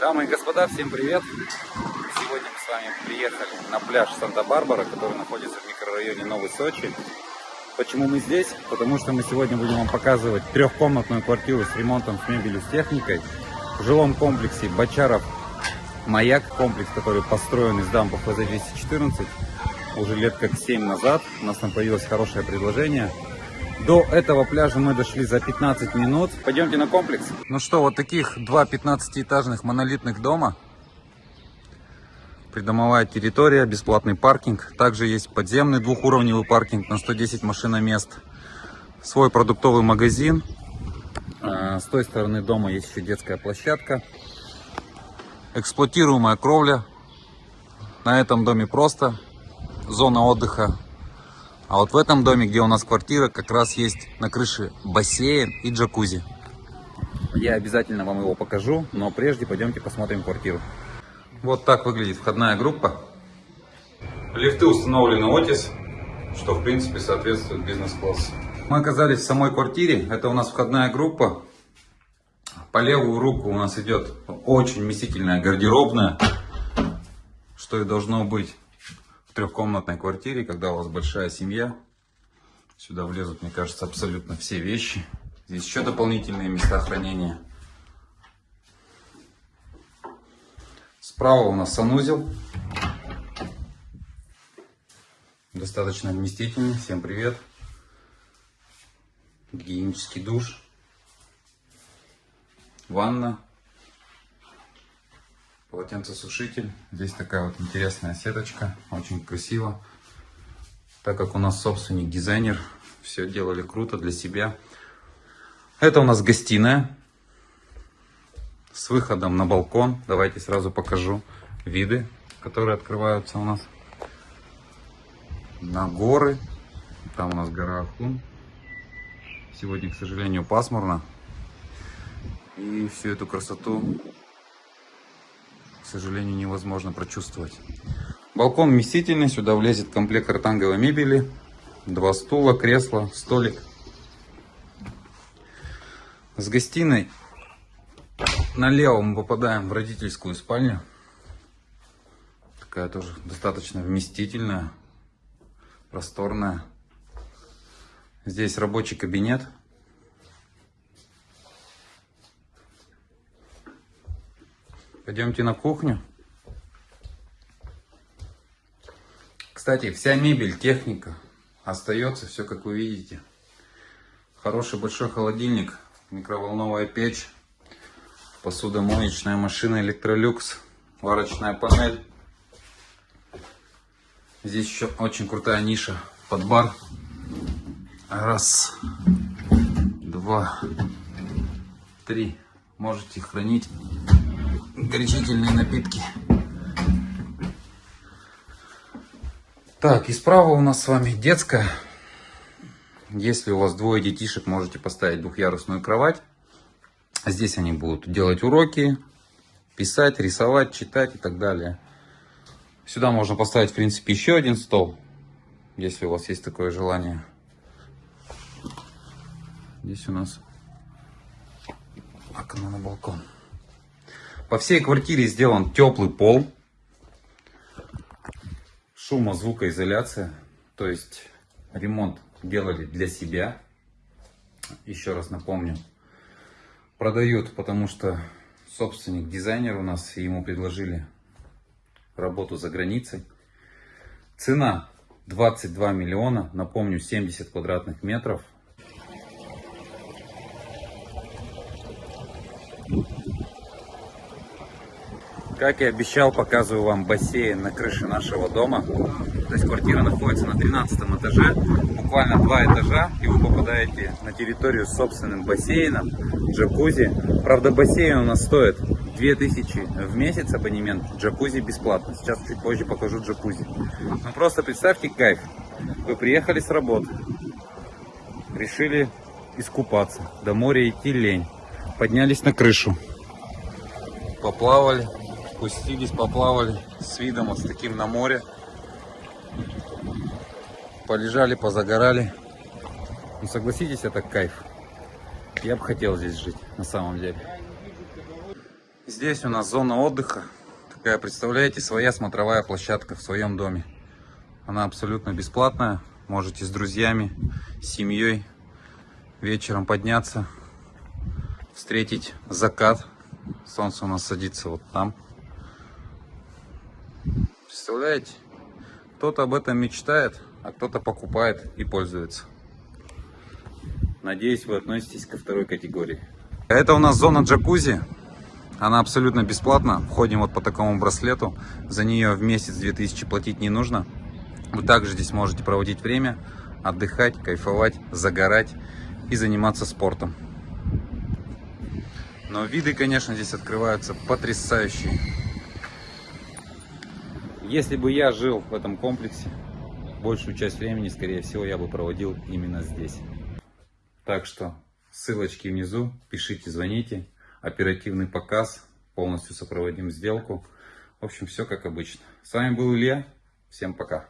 Дамы и господа, всем привет! Сегодня мы с вами приехали на пляж Санта-Барбара, который находится в микрорайоне Новый Сочи. Почему мы здесь? Потому что мы сегодня будем вам показывать трехкомнатную квартиру с ремонтом, с мебелью, с техникой в жилом комплексе Бочаров Маяк, комплекс, который построен из дампа ФЗ-214 уже лет как 7 назад. У нас там появилось хорошее предложение – до этого пляжа мы дошли за 15 минут. Пойдемте на комплекс. Ну что, вот таких два 15-этажных монолитных дома. Придомовая территория, бесплатный паркинг. Также есть подземный двухуровневый паркинг на 110 машиномест. Свой продуктовый магазин. А, с той стороны дома есть еще детская площадка. Эксплуатируемая кровля. На этом доме просто зона отдыха а вот в этом доме, где у нас квартира, как раз есть на крыше бассейн и джакузи. Я обязательно вам его покажу, но прежде пойдемте посмотрим квартиру. Вот так выглядит входная группа. Лифты установлены Otis, что в принципе соответствует бизнес-классу. Мы оказались в самой квартире. Это у нас входная группа. По левую руку у нас идет очень вместительная гардеробная, что и должно быть трехкомнатной квартире, когда у вас большая семья. Сюда влезут, мне кажется, абсолютно все вещи. Здесь еще дополнительные места хранения. Справа у нас санузел. Достаточно вместительный. Всем привет. Гигиенический душ. Ванна полотенцесушитель. Здесь такая вот интересная сеточка, очень красиво. Так как у нас собственник дизайнер, все делали круто для себя. Это у нас гостиная с выходом на балкон. Давайте сразу покажу виды, которые открываются у нас на горы. Там у нас гора Ахун. Сегодня, к сожалению, пасмурно. И всю эту красоту сожалению, невозможно прочувствовать. Балкон вместительный, сюда влезет комплект ротанговой мебели, два стула, кресло, столик. С гостиной налево мы попадаем в родительскую спальню. Такая тоже достаточно вместительная, просторная. Здесь рабочий кабинет. Пойдемте на кухню. Кстати, вся мебель, техника остается, все как вы видите. Хороший большой холодильник, микроволновая печь, посудомоечная машина Electrolux, варочная панель. Здесь еще очень крутая ниша под бар. Раз, два, три. Можете хранить горячительные напитки. Так, и справа у нас с вами детская. Если у вас двое детишек, можете поставить двухъярусную кровать. Здесь они будут делать уроки, писать, рисовать, читать и так далее. Сюда можно поставить, в принципе, еще один стол, если у вас есть такое желание. Здесь у нас окно на балкон. По всей квартире сделан теплый пол. Шумо-звукоизоляция. То есть ремонт делали для себя. Еще раз напомню. Продают, потому что собственник дизайнер у нас, ему предложили работу за границей. Цена 22 миллиона, напомню, 70 квадратных метров. Как и обещал, показываю вам бассейн на крыше нашего дома. То есть квартира находится на 13 этаже, буквально два этажа, и вы попадаете на территорию с собственным бассейном, джакузи. Правда, бассейн у нас стоит 2000 в месяц абонемент, джакузи бесплатно. Сейчас чуть позже покажу джакузи. Ну просто представьте кайф. Вы приехали с работы, решили искупаться, до моря идти лень, поднялись на крышу, поплавали, спустились, поплавали с видом вот с таким на море. Полежали, позагорали. Ну согласитесь, это кайф. Я бы хотел здесь жить, на самом деле. Здесь у нас зона отдыха. Такая, представляете, своя смотровая площадка в своем доме. Она абсолютно бесплатная. Можете с друзьями, с семьей вечером подняться, встретить закат. Солнце у нас садится вот там. Представляете? Кто-то об этом мечтает, а кто-то покупает и пользуется. Надеюсь, вы относитесь ко второй категории. Это у нас зона джакузи. Она абсолютно бесплатна. Входим вот по такому браслету. За нее в месяц 2000 платить не нужно. Вы также здесь можете проводить время, отдыхать, кайфовать, загорать и заниматься спортом. Но виды, конечно, здесь открываются потрясающие. Если бы я жил в этом комплексе, большую часть времени, скорее всего, я бы проводил именно здесь. Так что ссылочки внизу, пишите, звоните. Оперативный показ, полностью сопроводим сделку. В общем, все как обычно. С вами был Илья. Всем пока.